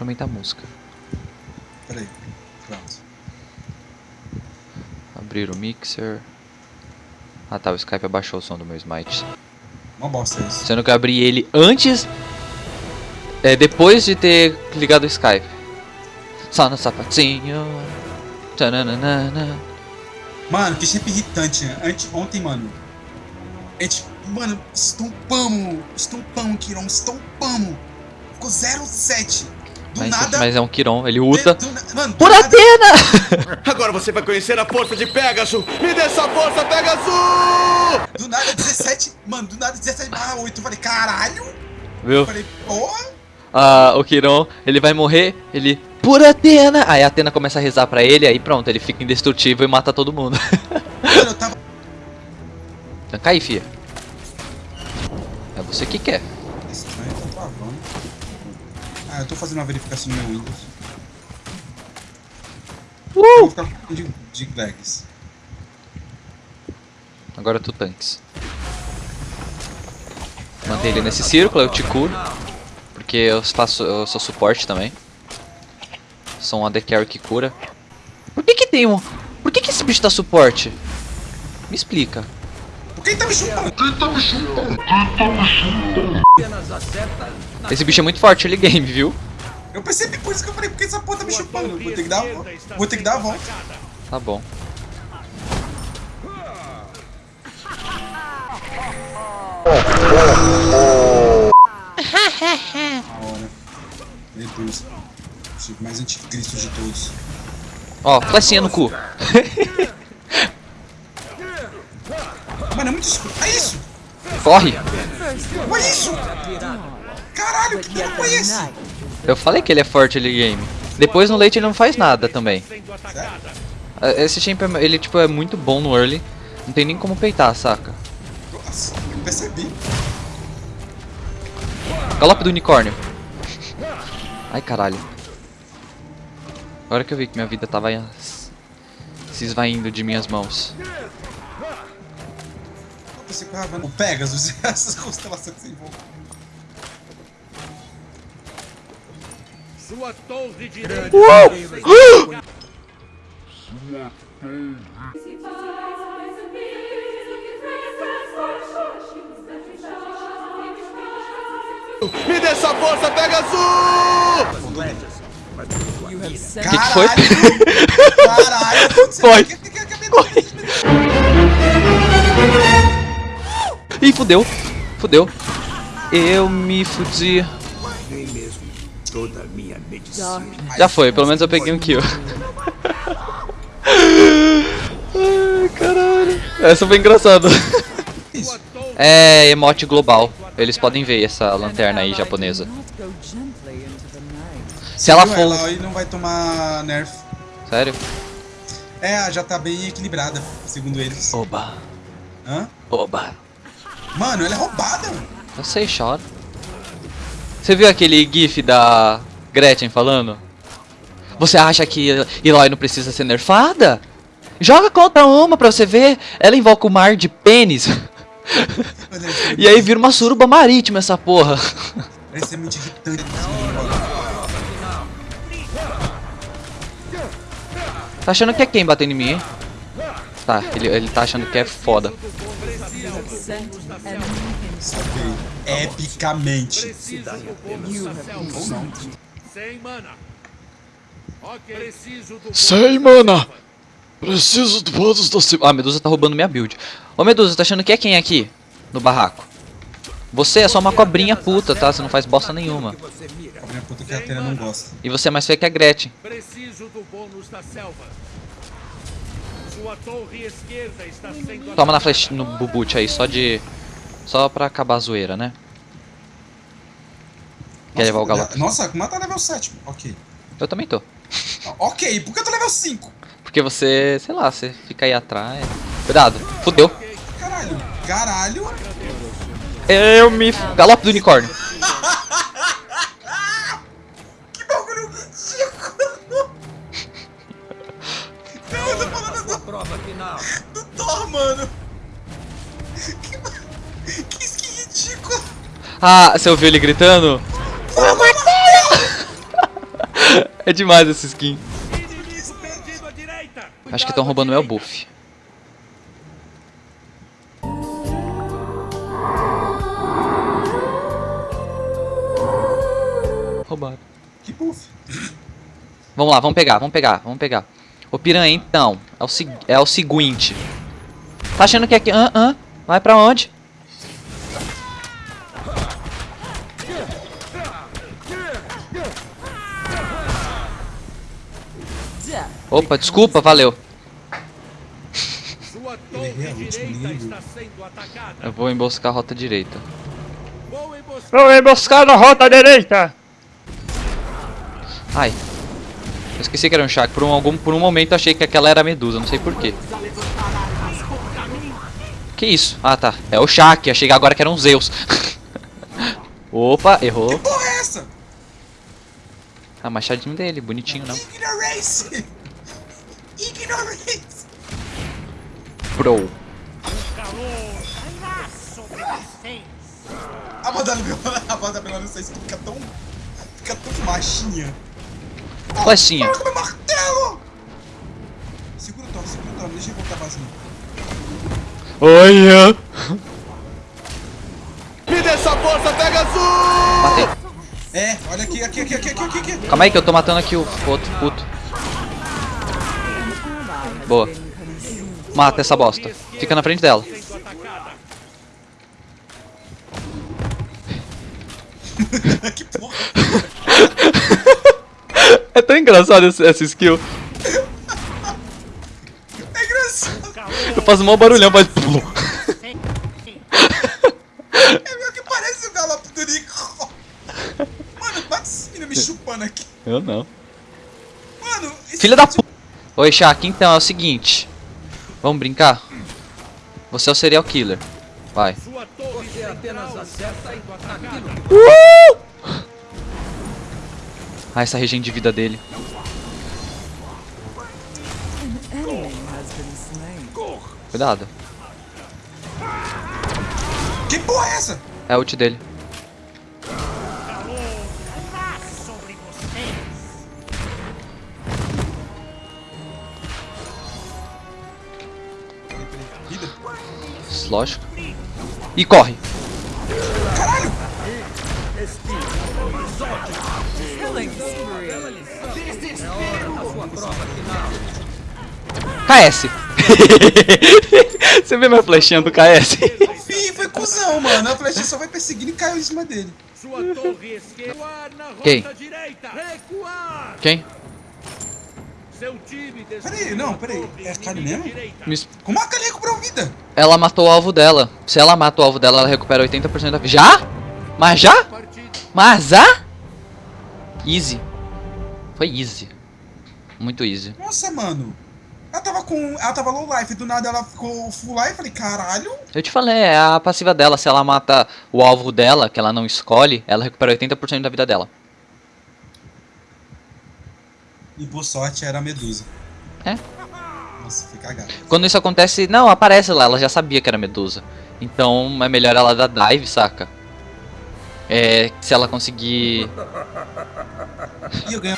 Aumentar a música. Peraí. Pronto. Abrir o mixer. Ah tá, o Skype abaixou o som do meu Smite. Uma bosta isso. Sendo que eu abri ele antes. É, depois de ter ligado o Skype. Só no sapatinho. Tananana. Mano, que shape irritante. né? Ante, ontem, mano. A gente, mano, estompamos. Estompamos, Kiron, estompamos. Ficou 0-7. Mas, nada. mas é um Kiron, ele mano, do Por Atena! Agora você vai conhecer a força de Pegasus! Me dê essa força, Pegasus! Do nada 17. Mano, do nada 17 barra 8. Eu falei, caralho. Viu? Eu falei, porra. Ah, o Kiron, ele vai morrer, ele. Por Atena! Aí a Atena começa a rezar pra ele, aí pronto, ele fica indestrutível e mata todo mundo. Mano, eu tava. Aí, fia. É você que quer. Ah, eu tô fazendo uma verificação no meu Windows. Eu vou Uh! ficar com de, de lags. Agora tu tanques. Mantém ele nesse círculo, eu te curo. Porque eu faço. eu sou suporte também. Sou um AD Carry que cura. Por que que tem um. Por que que esse bicho dá suporte? Me explica. Por que tá me chupando? Esse bicho é muito forte, ele game, viu? Eu percebi por isso que eu falei, por que essa porra tá me chupando? Vou ter que dar a volta. Vou ter que dar a volta. Tá bom. A hora. Meu Deus. O Chico mais anticristo de todos. Ó, flechinha no cu. Mano, é muito escuro. É isso! Corre! Olha isso! Caralho, que dano foi esse? Eu falei que ele é forte ele game. Depois no late ele não faz nada também. Esse champ, é- ele tipo é muito bom no early. Não tem nem como peitar, saca? Nossa, eu percebi. Galope do unicórnio. Ai, caralho. Agora que eu vi que minha vida tava se esvaindo de minhas mãos. Que eu tava vendo o Pegasus e essas constelações sem voo. Sua torre de Me dê essa força, Pegasus! que que foi? Caralho. Foi. Ih, fudeu. Fudeu. Eu me fudi. Já foi, pelo menos eu peguei um kill. Ai, caralho. Essa foi engraçada. É emote global. Eles podem ver essa lanterna aí japonesa. Se ela for. Ela aí não vai tomar nerf. Sério? É, já tá bem equilibrada, segundo eles. Oba. Hã? Oba. Mano, ela é roubada. Eu sei, chora. Você viu aquele gif da Gretchen falando? Você acha que Eloy não precisa ser nerfada? Joga contra uma pra você ver. Ela invoca o mar de pênis. É e aí vira uma suruba marítima essa porra. Parece ser muito irritante. Tá achando que é quem batendo em mim, hein? Tá, ele, ele tá achando que é foda. Saquei. Epicamente. Sem mana. Ok. Preciso do Sei, mana. Preciso do bônus da Ah, Medusa tá roubando minha build. Ô Medusa, tá achando que é quem aqui? No barraco? Você é só uma cobrinha puta, tá? Você não faz bosta nenhuma. A minha puta que a Atena não gosta. E você é mais feia que a Gretchen. Preciso do bônus da selva. Toma na flecha no bubute aí, só de. Só pra acabar a zoeira, né? Quer levar o galope? Nossa, como tá level 7. Ok. Eu também tô. Ok, por que eu tô level 5? Porque você, sei lá, você fica aí atrás. Cuidado, fudeu. Caralho. Caralho. Eu me. Galope do unicórnio. Que bagulho ridículo. Não, eu tô falando do, Prova final. do Thor, mano. Que, que skin ridículo. Ah, você ouviu ele gritando? Ô, Martelo! É demais essa skin. Acho que estão roubando meu buff. Roubaram. Que buff. Vamos lá, vamos pegar, vamos pegar, vamos pegar. Ô piranha, então, é o, é o seguinte. Tá achando que aqui... Hã, hã? Vai pra onde? Opa, desculpa, valeu. Sua Ele torre realmente direita lindo. está sendo atacada. Eu vou emboscar a rota direita. Vou emboscar. Vou emboscar na rota direita. Ai. Eu esqueci que era um Shaq. Por um, algum, por um momento achei que aquela era a Medusa, não sei porquê. Que isso? Ah, tá. É o Shaq. Achei que agora que era um Zeus. Opa, errou. Que porra é essa? Ah, machadinho dele, bonitinho não. Ignorance! Ignorance! Bro. A Madame a Madame não sei se fica tão. fica tão machinha. Flechinha. Meu martelo! Segura o Thor, segura o Thor, deixa eu voltar vazio. Olha. Me dê essa força, Pegasus! Matei. É, olha aqui, aqui, aqui, aqui, aqui, aqui, aqui. Calma aí que eu tô matando aqui o outro puto. Boa. Mata essa bosta. Fica na frente dela. Que porra. É tão engraçado esse- essa skill. É engraçado. Eu faço um maior barulhão, mas... É meio que parece o galope do Nico. Mano, bate esse menino me chupando aqui. Eu não. Mano, esse Filha da puta. Oi, Shaq, então é o seguinte. Vamos brincar? Você é o serial killer. Vai. Sua torre Você apenas acerta sendo atacada. Ah, essa regen de vida dele. Cuidado. Que porra é essa? É a ult dele. Lógico. E corre. Caralho! KS. Você vê minha flechinha do KS? Ih, foi cuzão, mano. A flecha só vai perseguindo e caiu em cima dele. Sua torre esquerda. Recuar na rota Quem? direita. Recuar. Quem? Seu time Peraí, não, peraí. É a Kali mesmo? Me- Como a Kali recuperou vida? Ela matou o alvo dela. Se ela mata o alvo dela, ela recupera 80% da vida. Já? Mas já? Mas já? Easy. Foi easy. Muito easy. Nossa, mano. Ela tava com. Ela tava low life, do nada ela ficou full life. Falei, caralho. Eu te falei, é a passiva dela. Se ela mata o alvo dela, que ela não escolhe, ela recupera 80% da vida dela. E por sorte era a Medusa. É. Nossa, fica cagado. Quando isso acontece, não, aparece lá, ela já sabia que era Medusa. Então é melhor ela dar dive, saca? É, se ela conseguir. E eu ganho.